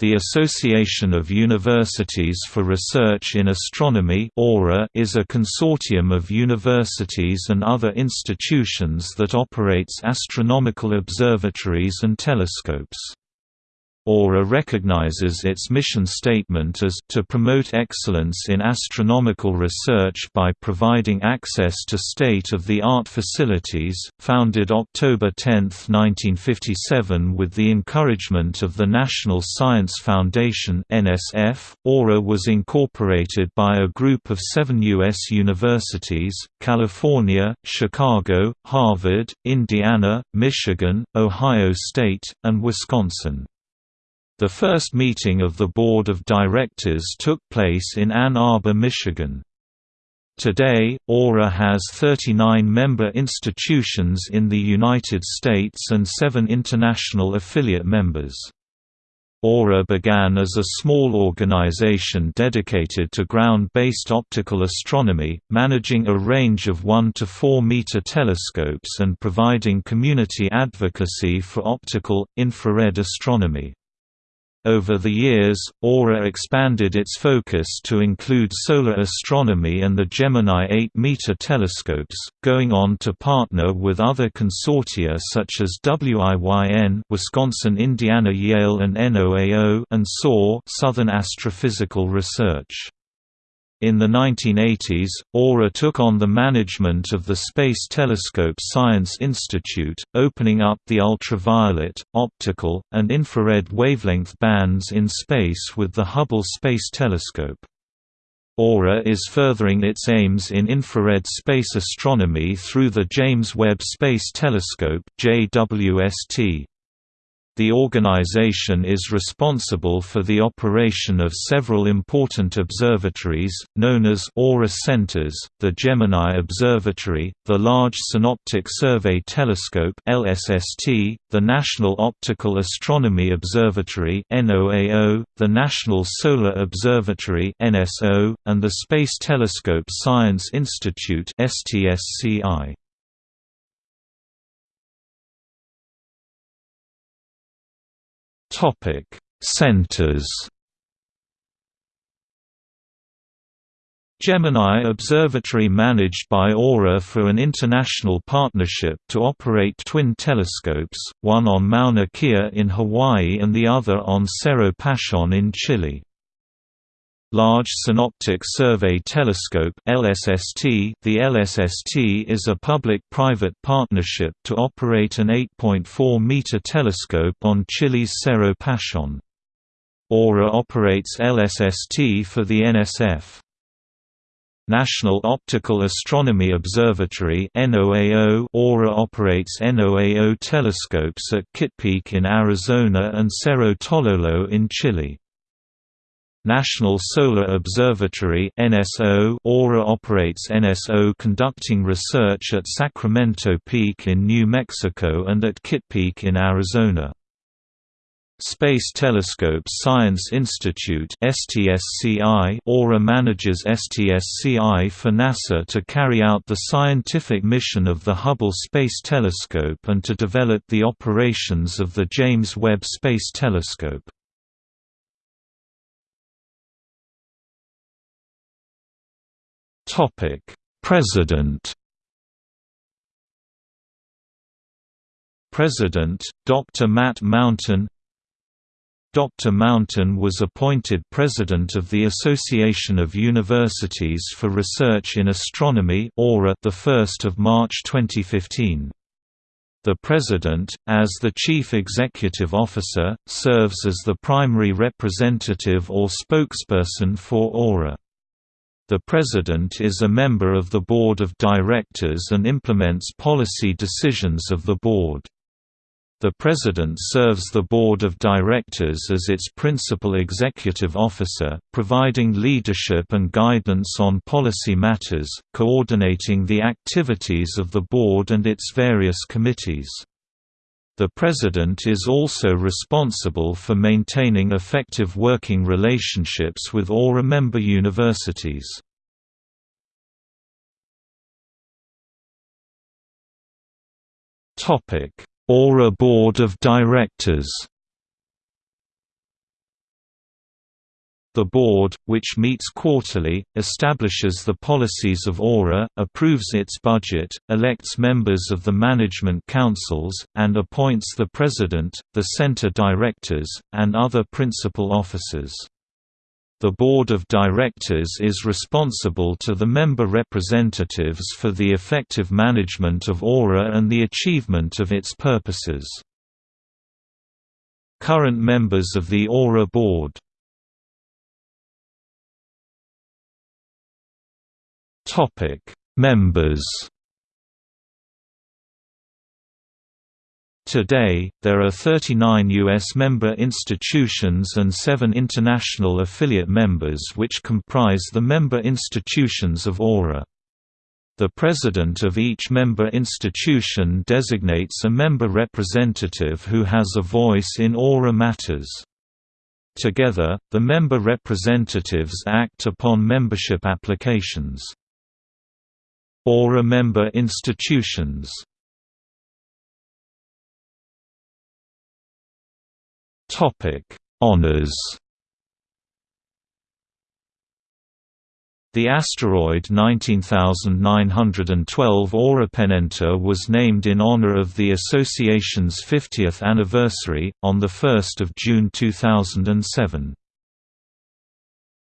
The Association of Universities for Research in Astronomy is a consortium of universities and other institutions that operates astronomical observatories and telescopes. AURA recognizes its mission statement as to promote excellence in astronomical research by providing access to state-of-the-art facilities. Founded October 10, 1957 with the encouragement of the National Science Foundation (NSF), AURA was incorporated by a group of 7 US universities: California, Chicago, Harvard, Indiana, Michigan, Ohio State, and Wisconsin. The first meeting of the Board of Directors took place in Ann Arbor, Michigan. Today, AURA has 39 member institutions in the United States and seven international affiliate members. AURA began as a small organization dedicated to ground-based optical astronomy, managing a range of 1 to 4 meter telescopes and providing community advocacy for optical, infrared astronomy. Over the years, AURA expanded its focus to include solar astronomy and the Gemini 8-meter telescopes, going on to partner with other consortia such as WIYN Wisconsin Indiana Yale and NOAO and SOAR Southern Astrophysical Research. In the 1980s, AURA took on the management of the Space Telescope Science Institute, opening up the ultraviolet, optical, and infrared wavelength bands in space with the Hubble Space Telescope. AURA is furthering its aims in infrared space astronomy through the James Webb Space Telescope JWST. The organization is responsible for the operation of several important observatories, known as Aura Centers, the Gemini Observatory, the Large Synoptic Survey Telescope LSST, the National Optical Astronomy Observatory NOAO, the National Solar Observatory NSO, and the Space Telescope Science Institute STSCI. Topic: Centers. Gemini Observatory managed by AURA for an international partnership to operate twin telescopes, one on Mauna Kea in Hawaii and the other on Cerro Pachon in Chile. Large Synoptic Survey Telescope LSST The LSST is a public-private partnership to operate an 8.4-meter telescope on Chile's Cerro Pachon. AURA operates LSST for the NSF. National Optical Astronomy Observatory AURA operates NOAO telescopes at Kitt Peak in Arizona and Cerro Tololo in Chile. National Solar Observatory NSO AURA operates NSO conducting research at Sacramento Peak in New Mexico and at Kitt Peak in Arizona. Space Telescope Science Institute AURA manages STSCI for NASA to carry out the scientific mission of the Hubble Space Telescope and to develop the operations of the James Webb Space Telescope. President. President, Dr. Matt Mountain Dr. Mountain was appointed President of the Association of Universities for Research in Astronomy the 1st of March 2015. The President, as the Chief Executive Officer, serves as the primary representative or spokesperson for AURA. The President is a member of the Board of Directors and implements policy decisions of the Board. The President serves the Board of Directors as its principal executive officer, providing leadership and guidance on policy matters, coordinating the activities of the Board and its various committees. The President is also responsible for maintaining effective working relationships with AURA member universities. AURA Board of Directors The board, which meets quarterly, establishes the policies of Aura, approves its budget, elects members of the management councils, and appoints the president, the center directors, and other principal officers. The Board of Directors is responsible to the member representatives for the effective management of Aura and the achievement of its purposes. Current members of the Aura Board Topic: Members. Today, there are 39 U.S. member institutions and seven international affiliate members which comprise the member institutions of Aura. The president of each member institution designates a member representative who has a voice in Aura matters. Together, the member representatives act upon membership applications. Aura member institutions Honours The asteroid 19912 Aurapenenta was named in honor of the association's 50th anniversary, on 1 June 2007.